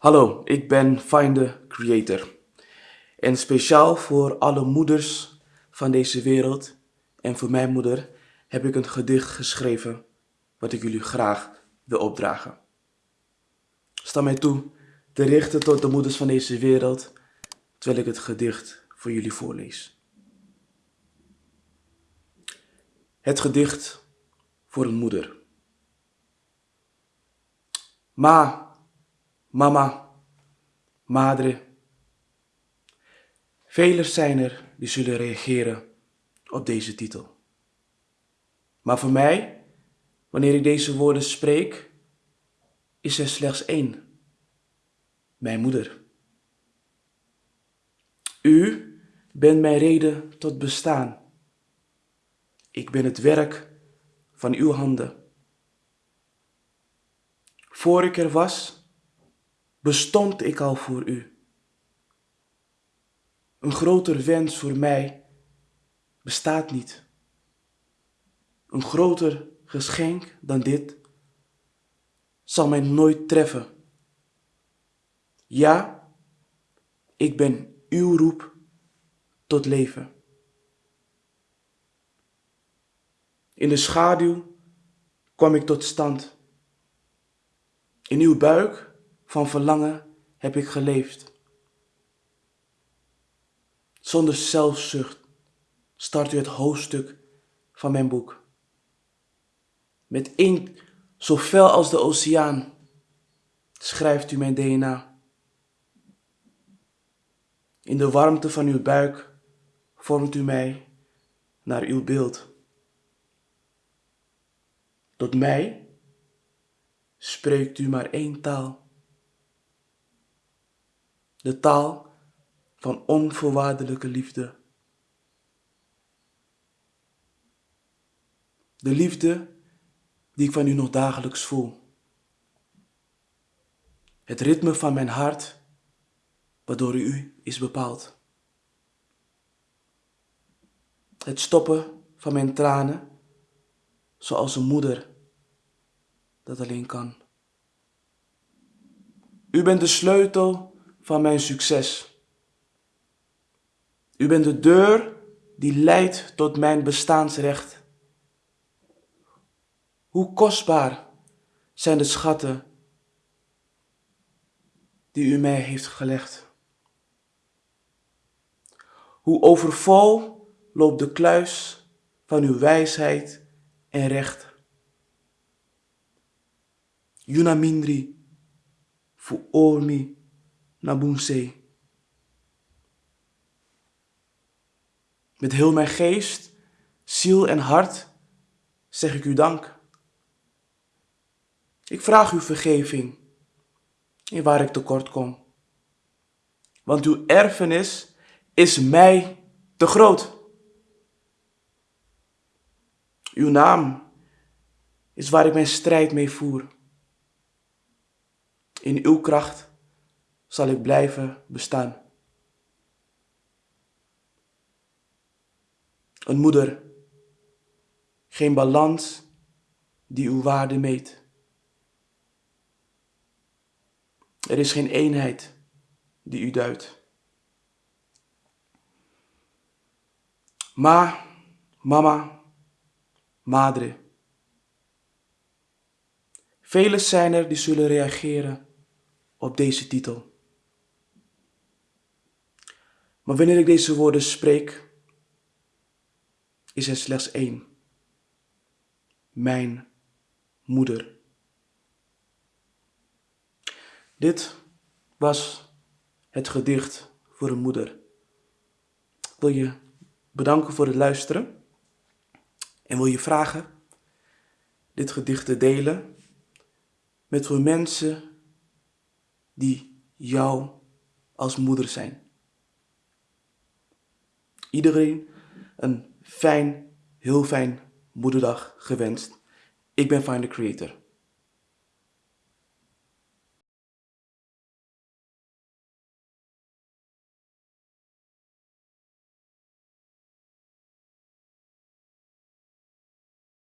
Hallo, ik ben Find Creator. En speciaal voor alle moeders van deze wereld en voor mijn moeder heb ik een gedicht geschreven wat ik jullie graag wil opdragen. Sta mij toe te richten tot de moeders van deze wereld terwijl ik het gedicht voor jullie voorlees. Het gedicht voor een moeder. Ma, mama, madre. Velen zijn er die zullen reageren op deze titel. Maar voor mij, wanneer ik deze woorden spreek, is er slechts één. Mijn moeder. U bent mijn reden tot bestaan. Ik ben het werk van uw handen. Voor ik er was, bestond ik al voor u. Een groter wens voor mij bestaat niet. Een groter geschenk dan dit zal mij nooit treffen. Ja, ik ben uw roep tot leven. In de schaduw kwam ik tot stand. In uw buik van verlangen heb ik geleefd. Zonder zelfzucht start u het hoofdstuk van mijn boek. Met inkt zo fel als de oceaan schrijft u mijn DNA. In de warmte van uw buik vormt u mij naar uw beeld. Tot mij spreekt u maar één taal. De taal van onvoorwaardelijke liefde. De liefde die ik van u nog dagelijks voel. Het ritme van mijn hart, waardoor u is bepaald. Het stoppen van mijn tranen, zoals een moeder dat alleen kan. U bent de sleutel van mijn succes. U bent de deur die leidt tot mijn bestaansrecht. Hoe kostbaar zijn de schatten die u mij heeft gelegd. Hoe overvol loopt de kluis van uw wijsheid en recht. Yunamindri fu nabunse. Met heel mijn geest, ziel en hart zeg ik u dank. Ik vraag u vergeving in waar ik tekort kom. Want uw erfenis is mij te groot. Uw naam is waar ik mijn strijd mee voer. In uw kracht zal ik blijven bestaan. Een moeder, geen balans die uw waarde meet. Er is geen eenheid die u duidt. Ma, mama, madre. Velen zijn er die zullen reageren op deze titel. Maar wanneer ik deze woorden spreek, is er slechts één. Mijn moeder. Dit was het gedicht voor een moeder. Ik wil je bedanken voor het luisteren en wil je vragen dit gedicht te delen met voor mensen die jou als moeder zijn. Iedereen een fijn, heel fijn moederdag gewenst. Ik ben Find the Creator.